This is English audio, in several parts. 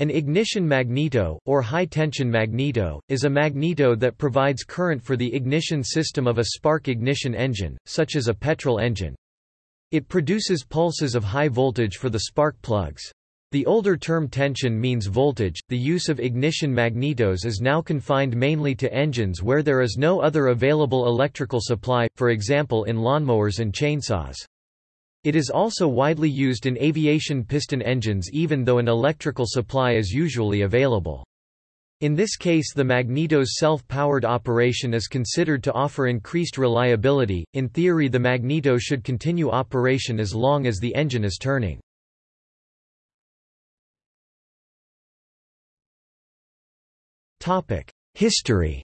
An ignition magneto, or high-tension magneto, is a magneto that provides current for the ignition system of a spark ignition engine, such as a petrol engine. It produces pulses of high voltage for the spark plugs. The older term tension means voltage. The use of ignition magnetos is now confined mainly to engines where there is no other available electrical supply, for example in lawnmowers and chainsaws. It is also widely used in aviation piston engines even though an electrical supply is usually available. In this case the magneto's self-powered operation is considered to offer increased reliability. In theory the magneto should continue operation as long as the engine is turning. Topic: History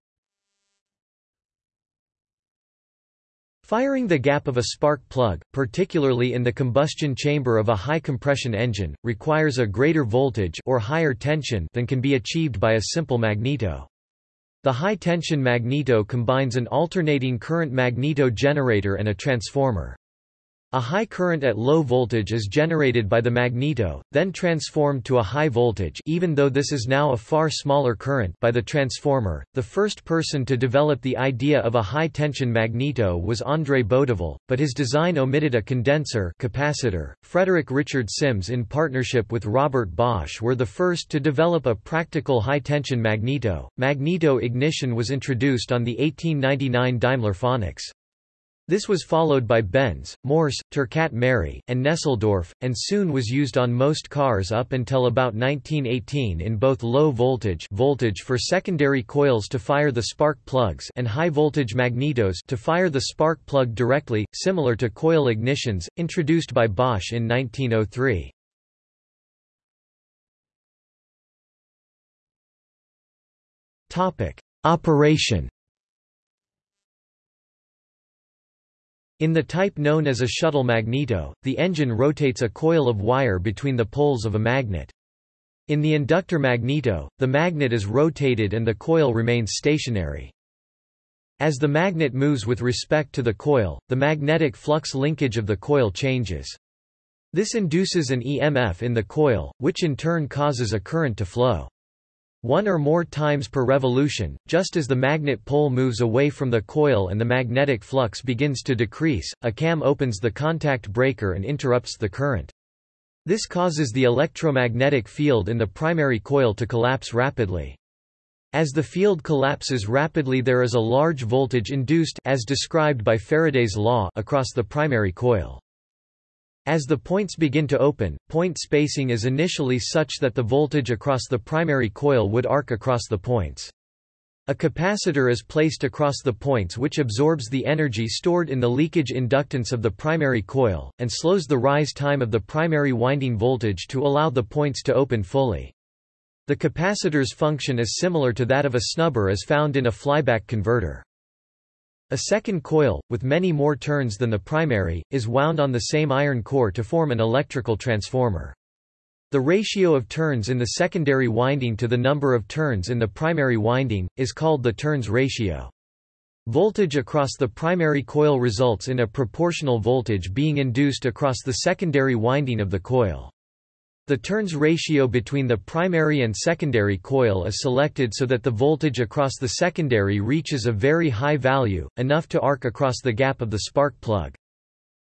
Firing the gap of a spark plug, particularly in the combustion chamber of a high-compression engine, requires a greater voltage or higher tension than can be achieved by a simple magneto. The high-tension magneto combines an alternating current magneto generator and a transformer. A high current at low voltage is generated by the magneto, then transformed to a high voltage even though this is now a far smaller current by the transformer. The first person to develop the idea of a high-tension magneto was André Boudeville, but his design omitted a condenser capacitor. Frederick Richard Simms in partnership with Robert Bosch were the first to develop a practical high-tension magneto. Magneto ignition was introduced on the 1899 Daimler Phoenix. This was followed by Benz, Mors, Turcat Mary, and Nesseldorf, and soon was used on most cars up until about 1918 in both low voltage voltage for secondary coils to fire the spark plugs and high voltage magnetos to fire the spark plug directly, similar to coil ignitions, introduced by Bosch in 1903. Operation In the type known as a shuttle magneto, the engine rotates a coil of wire between the poles of a magnet. In the inductor magneto, the magnet is rotated and the coil remains stationary. As the magnet moves with respect to the coil, the magnetic flux linkage of the coil changes. This induces an EMF in the coil, which in turn causes a current to flow one or more times per revolution, just as the magnet pole moves away from the coil and the magnetic flux begins to decrease, a cam opens the contact breaker and interrupts the current. This causes the electromagnetic field in the primary coil to collapse rapidly. As the field collapses rapidly there is a large voltage induced as described by Faraday's law across the primary coil. As the points begin to open, point spacing is initially such that the voltage across the primary coil would arc across the points. A capacitor is placed across the points which absorbs the energy stored in the leakage inductance of the primary coil, and slows the rise time of the primary winding voltage to allow the points to open fully. The capacitor's function is similar to that of a snubber as found in a flyback converter. A second coil, with many more turns than the primary, is wound on the same iron core to form an electrical transformer. The ratio of turns in the secondary winding to the number of turns in the primary winding, is called the turns ratio. Voltage across the primary coil results in a proportional voltage being induced across the secondary winding of the coil. The turns ratio between the primary and secondary coil is selected so that the voltage across the secondary reaches a very high value, enough to arc across the gap of the spark plug.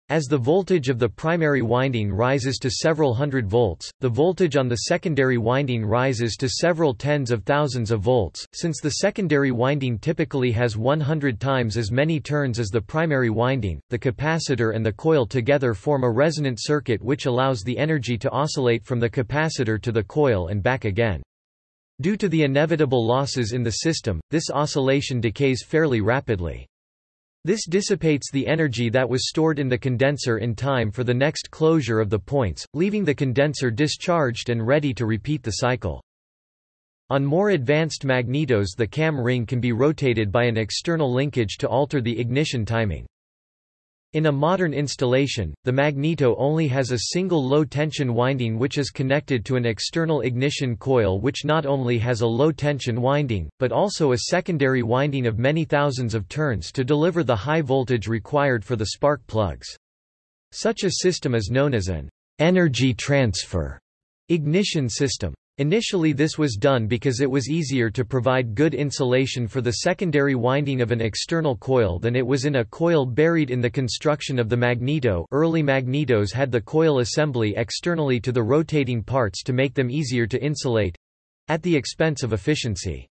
As the voltage of the primary winding rises to several hundred volts, the voltage on the secondary winding rises to several tens of thousands of volts. Since the secondary winding typically has 100 times as many turns as the primary winding, the capacitor and the coil together form a resonant circuit which allows the energy to oscillate from the capacitor to the coil and back again. Due to the inevitable losses in the system, this oscillation decays fairly rapidly. This dissipates the energy that was stored in the condenser in time for the next closure of the points, leaving the condenser discharged and ready to repeat the cycle. On more advanced magnetos the cam ring can be rotated by an external linkage to alter the ignition timing. In a modern installation, the magneto only has a single low-tension winding which is connected to an external ignition coil which not only has a low-tension winding, but also a secondary winding of many thousands of turns to deliver the high voltage required for the spark plugs. Such a system is known as an energy transfer ignition system. Initially this was done because it was easier to provide good insulation for the secondary winding of an external coil than it was in a coil buried in the construction of the magneto early magnetos had the coil assembly externally to the rotating parts to make them easier to insulate—at the expense of efficiency.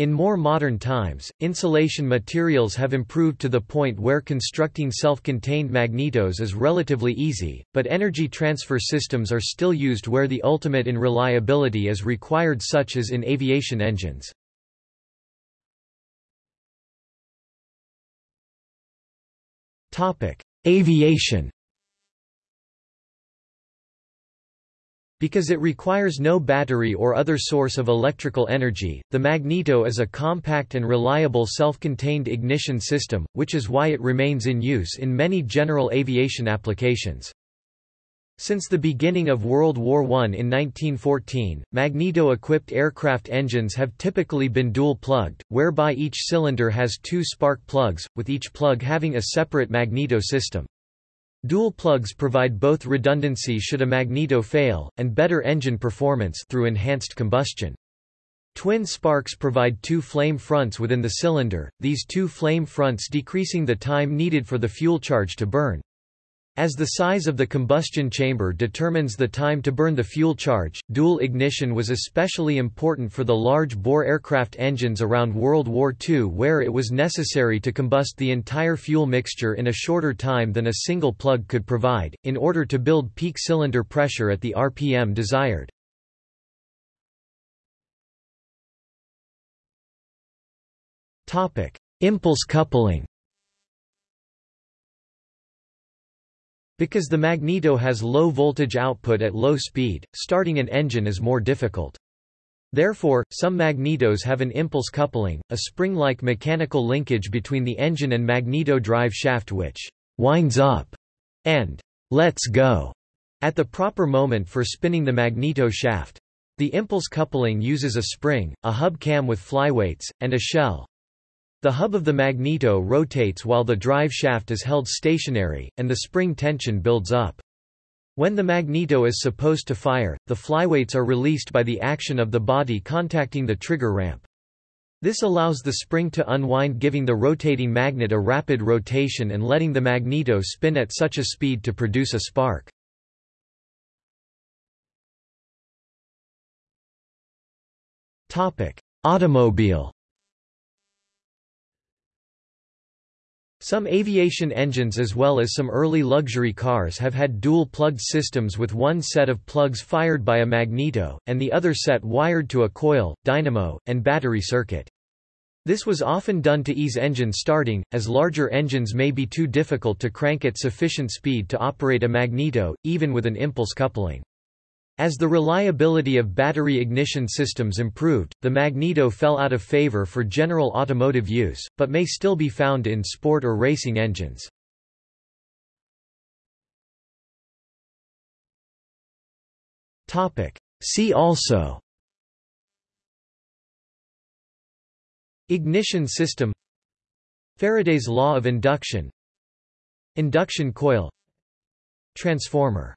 In more modern times, insulation materials have improved to the point where constructing self-contained magnetos is relatively easy, but energy transfer systems are still used where the ultimate in reliability is required such as in aviation engines. Aviation Because it requires no battery or other source of electrical energy, the magneto is a compact and reliable self-contained ignition system, which is why it remains in use in many general aviation applications. Since the beginning of World War I in 1914, magneto-equipped aircraft engines have typically been dual-plugged, whereby each cylinder has two spark plugs, with each plug having a separate magneto system. Dual plugs provide both redundancy should a magneto fail, and better engine performance through enhanced combustion. Twin sparks provide two flame fronts within the cylinder, these two flame fronts decreasing the time needed for the fuel charge to burn. As the size of the combustion chamber determines the time to burn the fuel charge, dual ignition was especially important for the large-bore aircraft engines around World War II where it was necessary to combust the entire fuel mixture in a shorter time than a single plug could provide, in order to build peak cylinder pressure at the RPM desired. Impulse coupling Because the magneto has low voltage output at low speed, starting an engine is more difficult. Therefore, some magnetos have an impulse coupling, a spring-like mechanical linkage between the engine and magneto drive shaft which winds up and lets go at the proper moment for spinning the magneto shaft. The impulse coupling uses a spring, a hub cam with flyweights, and a shell. The hub of the magneto rotates while the drive shaft is held stationary, and the spring tension builds up. When the magneto is supposed to fire, the flyweights are released by the action of the body contacting the trigger ramp. This allows the spring to unwind giving the rotating magnet a rapid rotation and letting the magneto spin at such a speed to produce a spark. Automobile Some aviation engines as well as some early luxury cars have had dual-plugged systems with one set of plugs fired by a magneto, and the other set wired to a coil, dynamo, and battery circuit. This was often done to ease engine starting, as larger engines may be too difficult to crank at sufficient speed to operate a magneto, even with an impulse coupling. As the reliability of battery ignition systems improved, the magneto fell out of favor for general automotive use, but may still be found in sport or racing engines. See also Ignition system Faraday's law of induction Induction coil Transformer